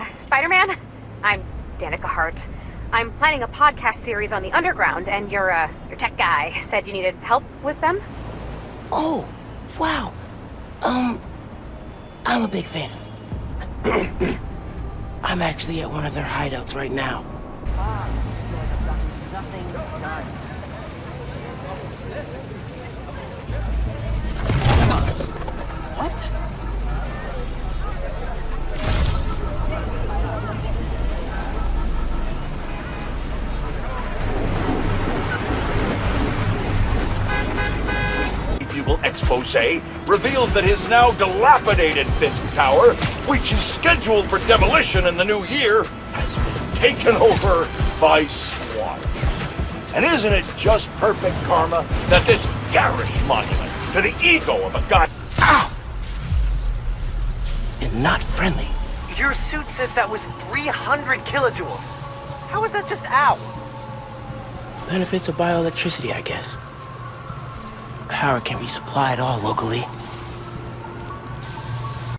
uh, Spider-Man? I'm Danika Hart. I'm planning a podcast series on the underground, and your, uh, your tech guy said you needed help with them? Oh, wow. Um, I'm a big fan. I'm actually at one of their hideouts right now. What? Bugle expose reveals that his now dilapidated Fisk Tower, which is scheduled for demolition in the new year, has been taken over by SWAT. And isn't it just perfect karma that this garish monument to the ego of a god... Ow! And not friendly. Your suit says that was 300 kilojoules. How is that just out? Benefits of bioelectricity, I guess. Power can be supplied all locally.